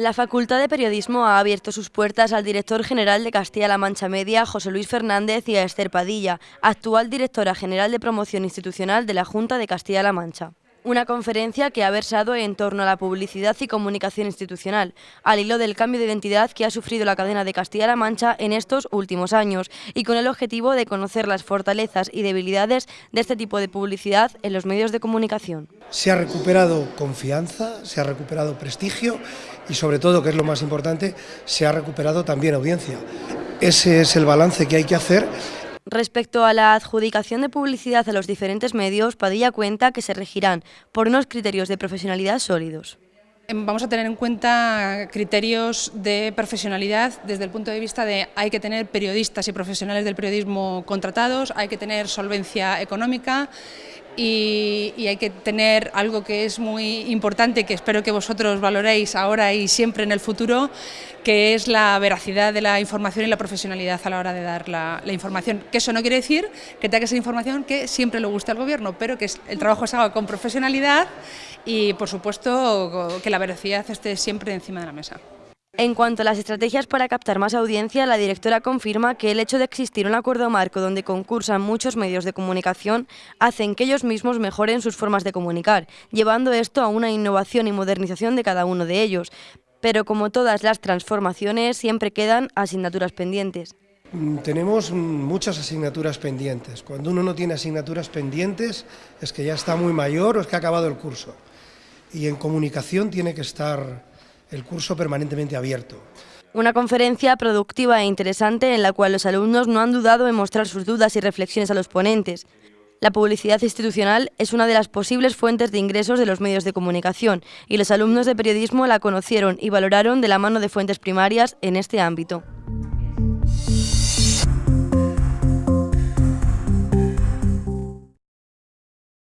La Facultad de Periodismo ha abierto sus puertas al director general de Castilla-La Mancha Media, José Luis Fernández, y a Esther Padilla, actual directora general de Promoción Institucional de la Junta de Castilla-La Mancha. Una conferencia que ha versado en torno a la publicidad y comunicación institucional, al hilo del cambio de identidad que ha sufrido la cadena de Castilla-La Mancha en estos últimos años y con el objetivo de conocer las fortalezas y debilidades de este tipo de publicidad en los medios de comunicación. Se ha recuperado confianza, se ha recuperado prestigio y sobre todo, que es lo más importante, se ha recuperado también audiencia. Ese es el balance que hay que hacer Respecto a la adjudicación de publicidad a los diferentes medios, Padilla cuenta que se regirán por unos criterios de profesionalidad sólidos. Em, vamos a tener en cuenta criterios de profesionalidad desde el punto de vista de hay que tener periodistas y profesionales del periodismo contratados, hay que tener solvencia económica y, hay que tener algo que es muy importante, que espero que vosotros valoréis ahora y siempre en el futuro, que es la veracidad de la información y la profesionalidad a la hora de dar la, información. Que eso no quiere decir que tenga que ser información que siempre le guste al gobierno, pero que el trabajo se haga con profesionalidad y, por supuesto, que la veracidad esté siempre encima de la mesa. En cuanto a las estrategias para captar más audiencia, la directora confirma que el hecho de existir un acuerdo marco donde concursan muchos medios de comunicación hacen que ellos mismos mejoren sus formas de comunicar, llevando esto a una innovación y modernización de cada uno de ellos. Pero como todas las transformaciones, siempre quedan asignaturas pendientes. Mm, tenemos muchas asignaturas pendientes. Cuando uno no tiene asignaturas pendientes es que ya está muy mayor o es que ha acabado el curso. Y en comunicación tiene que estar el curso permanentemente abierto. Una conferencia productiva e interesante en la cual los alumnos no han dudado en mostrar sus dudas y reflexiones a los ponentes. La publicidad institucional es una de las posibles fuentes de ingresos de los medios de comunicación y los alumnos de periodismo la conocieron y valoraron de la mano de fuentes primarias en este ámbito.